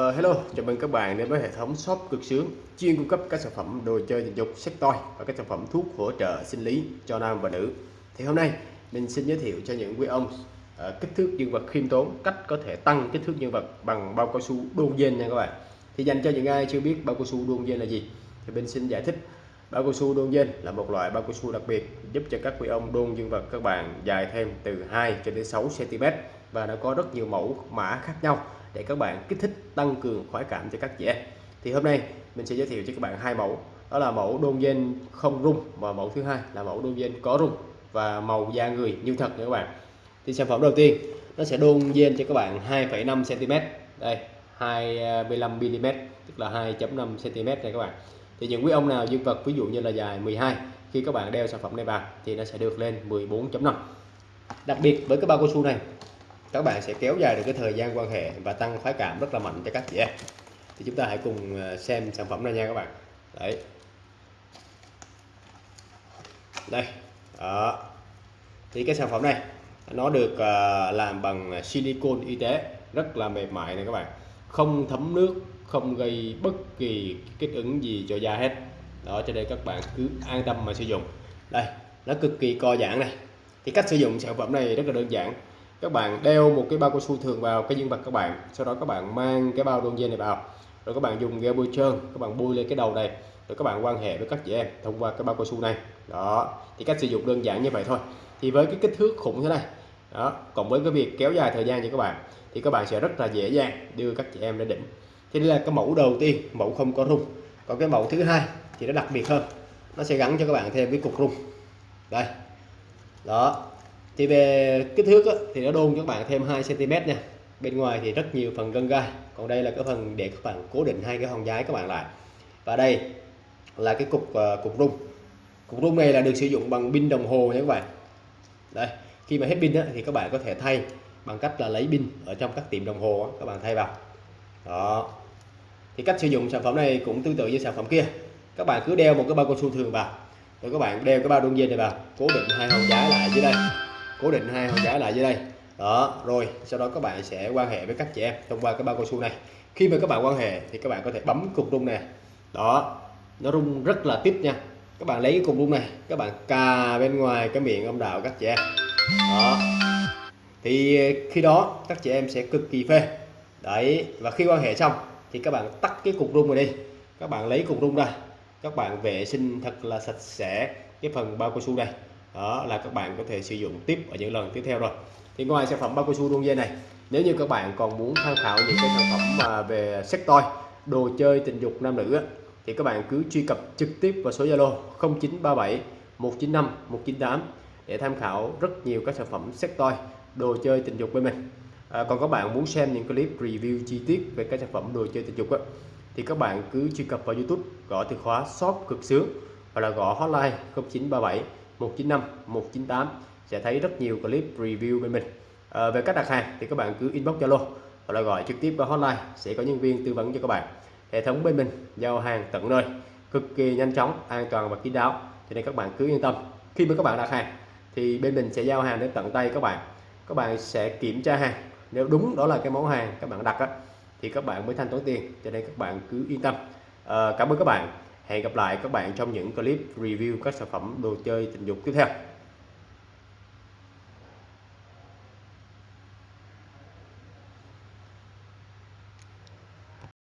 Ờ, hello, chào mừng các bạn đến với hệ thống shop cực sướng chuyên cung cấp các sản phẩm đồ chơi tình dục, sex toy và các sản phẩm thuốc hỗ trợ sinh lý cho nam và nữ. Thì hôm nay mình xin giới thiệu cho những quý ông uh, kích thước dương vật khiêm tốn, cách có thể tăng kích thước dương vật bằng bao cao su đôn dên nha các bạn. Thì dành cho những ai chưa biết bao cao su đôn dên là gì thì mình xin giải thích. Bao cao su đôn dên là một loại bao cao su đặc biệt giúp cho các quý ông đôn dương vật các bạn dài thêm từ 2 cho đến 6 cm và nó có rất nhiều mẫu mã khác nhau để các bạn kích thích tăng cường khoái cảm cho các chị em thì hôm nay mình sẽ giới thiệu cho các bạn hai mẫu. Đó là mẫu đôn gen không rung và mẫu thứ hai là mẫu đôn gen có rung và màu da người như thật nha các bạn. Thì sản phẩm đầu tiên nó sẽ đôn gen cho các bạn 2,5 cm đây 25 mm tức là 2.5 cm này các bạn. Thì những quý ông nào dương vật ví dụ như là dài 12 khi các bạn đeo sản phẩm này vào thì nó sẽ được lên 14.5 đặc biệt với cái bao cao su này các bạn sẽ kéo dài được cái thời gian quan hệ và tăng khoái cảm rất là mạnh cho các chị em. Thì chúng ta hãy cùng ờ, xem sản phẩm này nha các bạn. Đấy. Đây đó. Thì cái sản phẩm này nó được uh, làm bằng silicon y tế rất là mềm mại này các bạn. Không thấm nước không gây bất kỳ kích ứng gì cho da hết. Đó cho nên các bạn cứ an tâm mà sử dụng. Đây nó cực kỳ co giãn này. Thì cách sử dụng sản phẩm này rất là đơn giản các bạn đeo một cái bao cao su thường vào cái dương vật các bạn. Sau đó các bạn mang cái bao đôn dây này vào. Rồi các bạn dùng gel bôi trơn, các bạn bôi lên cái đầu này. Rồi các bạn quan hệ với các chị em thông qua cái bao cao su này. Đó, thì cách sử dụng đơn giản như vậy thôi. Thì với cái kích thước khủng thế này, đó, cộng với cái việc kéo dài thời gian cho các bạn, thì các bạn sẽ rất là dễ dàng đưa các chị em lên đỉnh. Thì đây là cái mẫu đầu tiên, mẫu không có rung. Còn cái mẫu thứ hai thì nó đặc biệt hơn. Nó sẽ gắn cho các bạn thêm cái cục rung. Đây. Đó thì về kích thước á, thì nó đôn cho các bạn thêm 2 cm nha. Bên ngoài thì rất nhiều phần gân gai còn đây là cái phần để các bạn cố định hai cái hòn giái các bạn lại. Và đây là cái cục uh, cục rung. Cục rung này là được sử dụng bằng pin đồng hồ nha các bạn. Đây khi mà hết pin á, thì các bạn có thể thay bằng cách là lấy pin ở trong các tiệm đồng hồ á, các bạn thay vào. Đó. Thì cách sử dụng sản phẩm này cũng tương tự như sản phẩm kia. Các bạn cứ đeo một cái bao cao su thường vào rồi các bạn đeo cái bao đun dây này vào cố định hai hòn giái lại dưới đây cố định hai hòn giái lại dưới đây. Đó, rồi, sau đó các bạn sẽ quan hệ với các chị em thông qua cái bao cao su này. Khi mà các bạn quan hệ thì các bạn có thể bấm cục rung này đó, nó rung rất là tiếp nha. Các bạn lấy cái cục rung này, các bạn cà bên ngoài cái miệng âm đạo các chị em. Đó. Thì khi đó, các chị em sẽ cực kỳ phê. Đấy, và khi quan hệ xong thì các bạn tắt cái cục rung này đi. Các bạn lấy cục rung ra. Các bạn vệ sinh thật là sạch sẽ cái phần bao cao su này đó là các bạn có thể sử dụng tiếp ở những lần tiếp theo rồi. Thì ngoài sản phẩm bao cao su đuông dây này nếu như các bạn còn muốn tham khảo những cái sản phẩm mà về sex toy đồ chơi tình dục nam nữ thì các bạn cứ truy cập trực tiếp vào số Zalo 0937 195 198 để tham khảo rất nhiều các sản phẩm sex toy đồ chơi tình dục bên mình. À, còn các bạn muốn xem những clip review chi tiết về các sản phẩm đồ chơi tình dục á, thì các bạn cứ truy cập vào YouTube gõ từ khóa shop cực sướng hoặc là gõ hotline 0937 195 198 sẽ thấy rất nhiều clip review bên mình. À, về cách đặt hàng thì các bạn cứ inbox Zalo hoặc là gọi trực tiếp qua hotline sẽ có nhân viên tư vấn cho các bạn. Hệ thống bên mình giao hàng tận nơi cực kỳ nhanh chóng an toàn và kín đáo cho nên các bạn cứ yên tâm. Khi mà các bạn đặt hàng thì bên mình sẽ giao hàng đến tận tay các bạn. Các bạn sẽ kiểm tra hàng nếu đúng đó là cái món hàng các bạn đặt á, thì các bạn mới thanh toán tiền cho nên các bạn cứ yên tâm. À, cảm ơn các bạn hẹn gặp lại các bạn trong những clip review các sản phẩm đồ chơi tình dục tiếp theo.